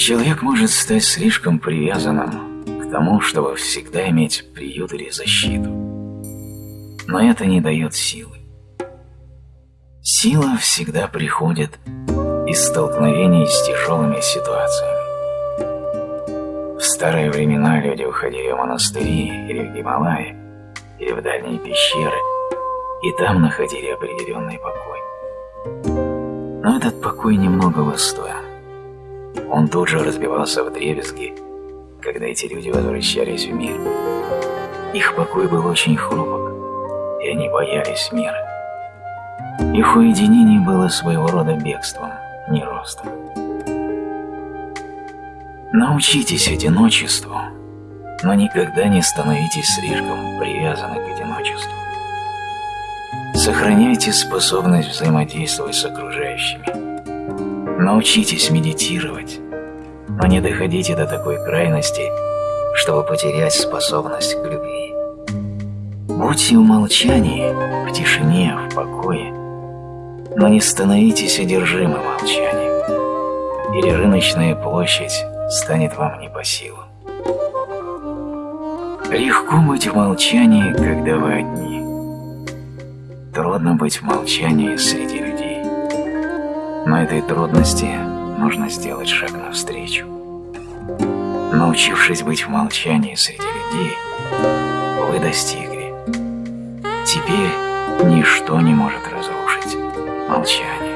Человек может стать слишком привязанным к тому, чтобы всегда иметь приют или защиту. Но это не дает силы. Сила всегда приходит из столкновений с тяжелыми ситуациями. В старые времена люди уходили в монастыри или в Гималаи, или в дальние пещеры, и там находили определенный покой. Но этот покой немного стоил. Он тут же разбивался в дребезги, когда эти люди возвращались в мир. Их покой был очень хрупок, и они боялись мира. Их уединение было своего рода бегством, не ростом. Научитесь одиночеству, но никогда не становитесь слишком привязаны к одиночеству. Сохраняйте способность взаимодействовать с окружающими. Научитесь медитировать, но не доходите до такой крайности, чтобы потерять способность к любви. Будьте в молчании, в тишине, в покое, но не становитесь одержимым молчанием, или рыночная площадь станет вам не по силам. Легко быть в молчании, когда вы одни. Трудно быть в молчании среди людей. Но этой трудности нужно сделать шаг навстречу. Научившись быть в молчании среди людей, вы достигли. Теперь ничто не может разрушить молчание.